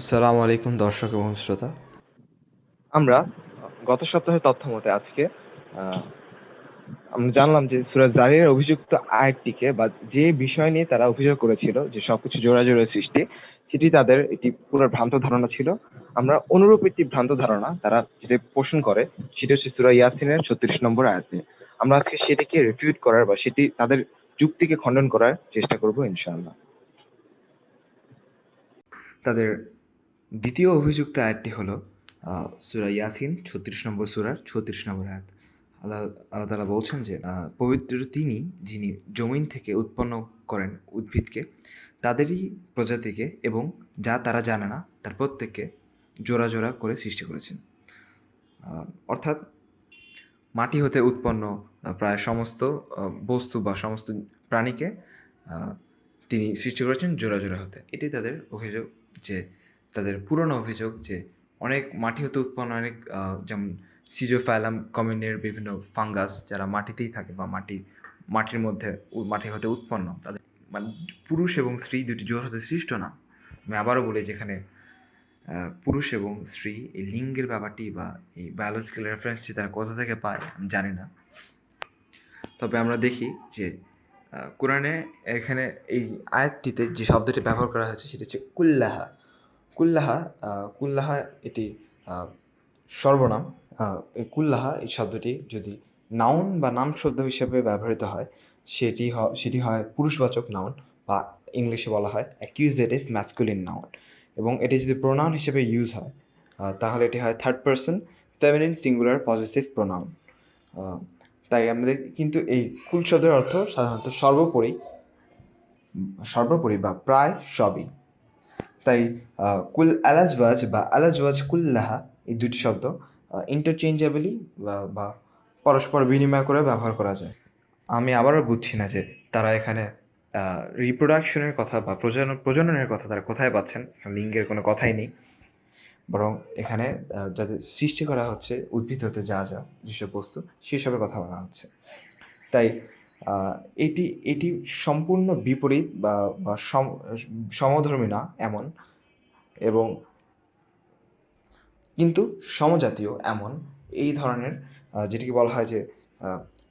আসসালামু আলাইকুম দর্শক এবং শ্রোতা। আমরা গত সপ্তাহে তথ্য মতে আজকে আমরা জানলাম যে সুরাজ জারির অভিযুক্ত আয়াতটিকে বা যে বিষয় নিয়ে তারা অভিযোগ করেছিল যে সবকিছু জোড়াজোড়ের সৃষ্টি সেটি তাদের একটি পুরো ভ্রান্ত ধারণা ছিল। আমরা অনুরূপ একটি ভ্রান্ত ধারণা তারা যেটা পোষণ করে সেটা হচ্ছে সুরা ইয়াসিনের ছত্রিশ নম্বর আয়াতে। আমরা আজকে সেটিকে রিফিউট করার বা সেটি তাদের যুক্তিকে খণ্ডন করার চেষ্টা করব ইনশাআল্লাহ। তাদের দ্বিতীয় অভিযুক্ত আয়াতটি হলো সূরা ইয়াসিন, ছত্রিশ নম্বর সুরার ছত্রিশ নম্বর আয়াত। আল্লাহ আল্লাহ তালা বলছেন যে পবিত্র তিনি যিনি জমিন থেকে উৎপন্ন করেন উদ্ভিদকে, তাদেরই প্রজাতিকে এবং যা তারা জানে না, তার প্রত্যেককে জোড়া জোড়া করে সৃষ্টি করেছেন। অর্থাৎ মাটি হতে উৎপন্ন প্রায় সমস্ত বস্তু বা সমস্ত প্রাণীকে তিনি সৃষ্টি করেছেন জোড়া জোড়া হতে। এটি তাদের অভিযোগ যে তাদের পুরনো অভিযোগ যে অনেক মাটি হতে উৎপন্ন, অনেক যেমন সিজোফ্যালাম কমিউনের বিভিন্ন ফাঙ্গাস যারা মাটিতেই থাকে বা মাটি, মাটির মধ্যে মাটি হতে উৎপন্ন, তাদের মানে পুরুষ এবং স্ত্রী দুটি জোর হতে সৃষ্ট না। আমি আবারও বলি যেখানে পুরুষ এবং স্ত্রী এই লিঙ্গের ব্যাপারটি বা এই বায়োলজিক্যাল রেফারেন্সটি তারা কোথা থেকে পায় আমি জানি না। তবে আমরা দেখি যে কোরআনে এখানে এই আয়াতটিতে যে শব্দটি ব্যবহার করা হয়েছে সেটি হচ্ছে কুল্লাহা। কুল্লাহা কুল্লাহা এটি সর্বনাম। এই কুল্লাহা এই শব্দটি যদি নাউন বা নাম শব্দ হিসেবে ব্যবহৃত হয়, সেটি সেটি হয় পুরুষবাচক নাউন বা ইংলিশে বলা হয় অ্যাকিউজেটিভ ম্যাসকুলিন নাউন এবং এটি যদি প্রোনাউন হিসেবে ইউজ হয় তাহলে এটি হয় third person feminine singular positive pronoun তাই আমাদের কিন্তু এই কুল শব্দের অর্থ সাধারণত সর্বোপরি সর্বোপরি বা প্রায় সবই। তাই কুল আলাজওয়াজ বা আলাজওয়াজ কুল্লাহা এই দুটি শব্দ ইন্টারচেঞ্জেবলি বা পরস্পর বিনিময় করে ব্যবহার করা যায়। আমি আবারও বুঝছি না যে তারা এখানে রিপ্রোডাকশনের কথা বা প্রজনন, প্রজননের কথা তারা কোথায় পাচ্ছেন, লিঙ্গের কোনো কথাই নেই। বরং এখানে যাদের সৃষ্টি করা হচ্ছে, উদ্ভিদ হতে যা যা যেসব বস্তু, সেসবের কথা বলা হচ্ছে। তাই এটি এটি সম্পূর্ণ বিপরীত বা বা সম- সমধর্মী না, এমন। এবং কিন্তু সমজাতীয় এমন। এই ধরনের যেটিকে বলা হয় যে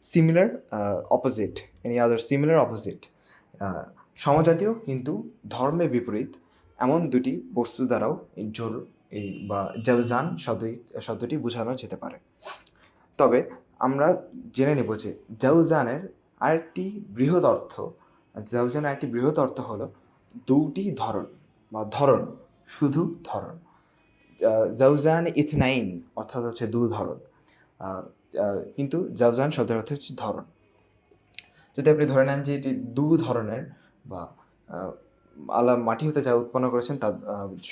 similar opposite any other similar opposite সমজাতীয় কিন্তু ধর্মে বিপরীত। এমন দুটি বস্তু দ্বারাও জোর, এই বা জাউজান শব্দটি শব্দটি বোঝানো যেতে পারে। তবে আমরা জেনে নেব যে জাউজানের আরেকটি বৃহৎ অর্থ জাউজানের আরেকটি বৃহৎ অর্থ হলো দুটি ধরন বা ধরন, শুধু ধরন। জাউজান ইথনাইন অর্থাৎ হচ্ছে দু ধরন। কিন্তু জাউজান শব্দের অর্থ হচ্ছে ধরন। যদি আপনি ধরে নেন যে এটি দু ধরনের বা আলা মাটি হতে যা উৎপন্ন করেছেন তা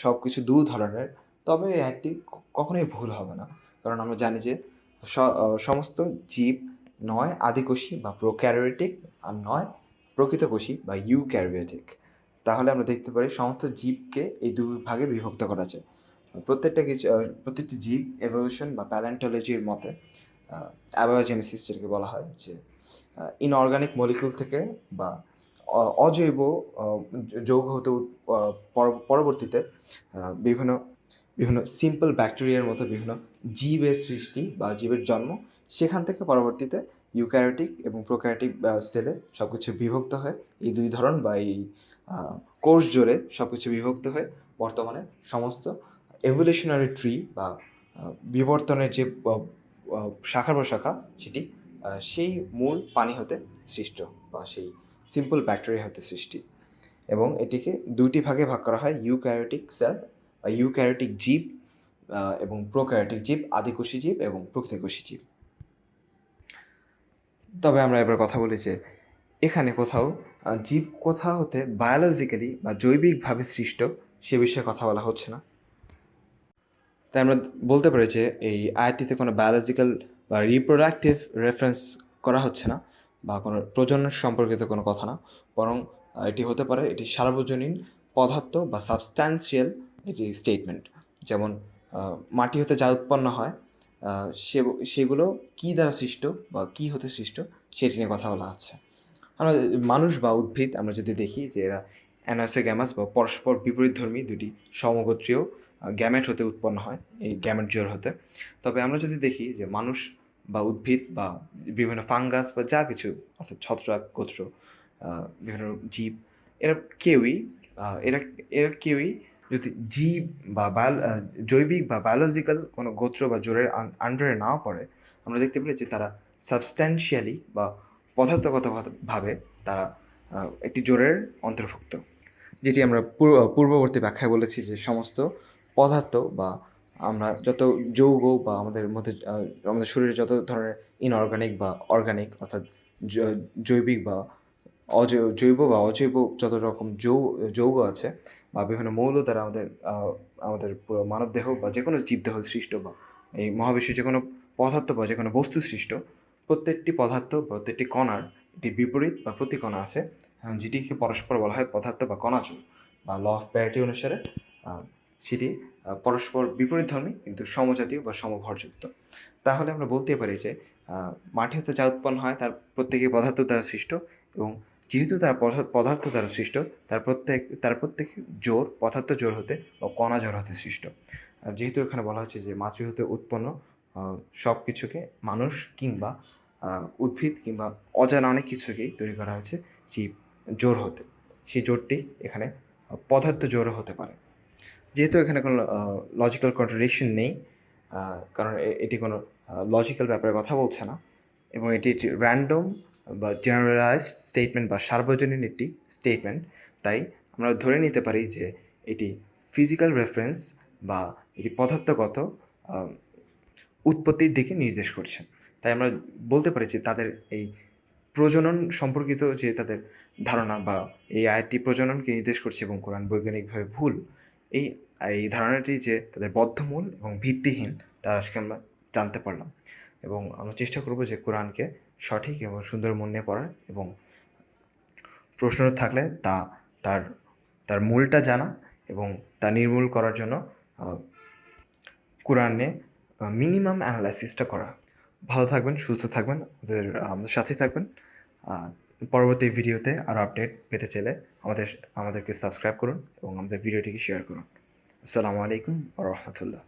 সব কিছু দু ধরনের, তবে একটি কখনোই ভুল হবে না। কারণ আমরা জানি যে সমস্ত জীব নয় আদিকোষী বা প্রোক্যারিওটিক আর নয় প্রকৃতকোষী বা ইউক্যারিওটিক। তাহলে আমরা দেখতে পারি সমস্ত জীবকে এই দুই ভাগে বিভক্ত করা যায় প্রত্যেকটা কিছু প্রত্যেকটি জীব এভলিউশন বা প্যালেন্টোলজির মতে অ্যাবায়োজেনেসিস যেটাকে বলা হয়, যে ইনঅর্গানিক মলিকুল থেকে বা অজৈব যৌগ হতে পরবর্তীতে বিভিন্ন বিভিন্ন সিম্পল ব্যাকটেরিয়ার মতো বিভিন্ন জীবের সৃষ্টি বা জীবের জন্ম সেখান থেকে পরবর্তীতে ইউক্যারিওটিক এবং প্রোক্যারিওটিক সেলে সব কিছু বিভক্ত হয়ে এই দুই ধরন বা এই কোর্স জোরে সব কিছু বিভক্ত হয়ে বর্তমানে সমস্ত এভলিউশনারি ট্রি বা বিবর্তনের যে শাখা প্রশাখা সেটি সেই মূল পানি হতে সৃষ্ট বা সেই সিম্পল ব্যাকটেরিয়া হতে সৃষ্টি। এবং এটিকে দুইটি ভাগে ভাগ করা হয়, ইউক্যারিওটিক সেল বা ইউক্যারিওটিক জীব এবং প্রোক্যারিওটিক জীব, আদিকোষী জীব এবং প্রকৃতিকোষী জীব। তবে আমরা এবার কথা বলি যে এখানে কোথাও জীব কোথা হতে বায়োলজিক্যালি বা জৈবিকভাবে সৃষ্ট সে বিষয়ে কথা বলা হচ্ছে না। তাই আমরা বলতে পারি যে এই আয়াতটিতে কোনো বায়োলজিক্যাল বা রিপ্রোডাক্টিভ রেফারেন্স করা হচ্ছে না বা কোনো প্রজনন সম্পর্কিত কোনো কথা না। বরং এটি হতে পারে এটি সার্বজনীন পদার্থ বা সাবস্ট্যান্সিয়াল এটি স্টেটমেন্ট যেমন মাটি হতে যা উৎপন্ন হয় সে সেগুলো কী দ্বারা সৃষ্ট বা কী হতে সৃষ্ট সেটি নিয়ে কথা বলা হচ্ছে। আমরা মানুষ বা উদ্ভিদ, আমরা যদি দেখি যে এরা অ্যানাসোগ্যামাস বা পরস্পর বিপরীতধর্মী দুটি সমগোত্রীয় গ্যামেট হতে উৎপন্ন হয়, এই গ্যামেট জোর হতে। তবে আমরা যদি দেখি যে মানুষ বা উদ্ভিদ বা বিভিন্ন ফাঙ্গাস বা যা কিছু, অর্থাৎ ছত্রাক গোত্র বিভিন্ন জীব, এরা কেউই এরা এরা কেউই যদি জীব বা জৈবিক বা বায়োলজিক্যাল কোনো গোত্র বা জোরের আন্ডারে না পড়ে, আমরা দেখতে পাই যে তারা সাবস্ট্যান্সিয়ালি বা পদার্থগতভাবে তারা একটি জোরের অন্তর্ভুক্ত, যেটি আমরা পূর্ব- পূর্ববর্তী ব্যাখ্যায় বলেছি যে সমস্ত পদার্থ বা আমরা যত যৌগ বা আমাদের মধ্যে আমাদের শরীরে যত ধরনের ইনঅর্গানিক বা অর্গানিক অর্থাৎ জৈবিক বা অজৈব জৈব বা অজৈব যত রকম যৌ যৌগ আছে বা বিভিন্ন মৌল দ্বারা আমাদের আমাদের পুরো মানবদেহ বা যে কোনো জীবদেহ সৃষ্ট বা এই মহাবিশ্বের যে কোনো পদার্থ বা যে কোনো বস্তু সৃষ্ট প্রত্যেকটি পদার্থ প্রত্যেকটি কণার একটি বিপরীত বা প্রতিকণা আছে আহ, যেটিকে পরস্পর বলা হয় পদার্থ বা কণাচল বা ল অফ প্যারিটি অনুসারে সেটি পরস্পর বিপরীত ধর্মী কিন্তু সমজাতীয় বা সমভরযুক্ত। তাহলে আমরা বলতে পারি যে মাটি হতে যা উৎপন্ন হয় তার প্রত্যেকই পদার্থ দ্বারা সৃষ্ট এবং যেহেতু তার পদার্থ- দ্বারা সৃষ্ট, তার প্রত্যেক তার প্রত্যেক জোর পদার্থ জোর হতে বা কণা জোর হতে সৃষ্ট। আর যেহেতু এখানে বলা হচ্ছে যে মাতৃ হতে উৎপন্ন সব কিছুকে মানুষ কিংবা উদ্ভিদ কিংবা অজানা অনেক কিছুকেই তৈরি করা হয়েছে জীব জোর হতে। সেই জোরটি এখানে পদার্থ জোরও হতে পারে। যেহেতু এখানে কোনো লজিক্যাল কন্ট্রাডিকশন নেই কারণ এটি কোনো লজিক্যাল ব্যাপারে কথা বলছে না এবং এটি একটি র্যান্ডম বা জেনারেলাইজড স্টেটমেন্ট বা সার্বজনীন একটি স্টেটমেন্ট তাই আমরা ধরে নিতে পারি যে এটি ফিজিক্যাল রেফারেন্স বা এটি পদার্থগত উৎপত্তির দিকে নির্দেশ করছে। তাই আমরা বলতে পারি যে তাদের এই প্রজনন সম্পর্কিত যে তাদের ধারণা বা এই আয়াতটি প্রজননকে নির্দেশ করছে এবং কোরআন বৈজ্ঞানিকভাবে ভুল, এই এই ধারণাটি যে তাদের বদ্ধমূল এবং ভিত্তিহীন, তা আজকে আমরা জানতে পারলাম। এবং আমরা চেষ্টা করব যে কোরআনকে সঠিক এবং সুন্দর মন নিয়ে পড়ার এবং প্রশ্ন থাকলে তা তার তার মূলটা জানা এবং তা নির্মূল করার জন্য কোরআনে মিনিমাম অ্যানালাইসিসটা করা। ভালো থাকবেন, সুস্থ থাকবেন, আমাদের আমাদের সাথে থাকবেন। আর পরবর্তী ভিডিওতে আরও আপডেট পেতে চাইলে আমাদের, আমাদেরকে সাবস্ক্রাইব করুন এবং আমাদের ভিডিওটিকে শেয়ার করুন। আসসালামু আলাইকুম রহমতুল্লাহ।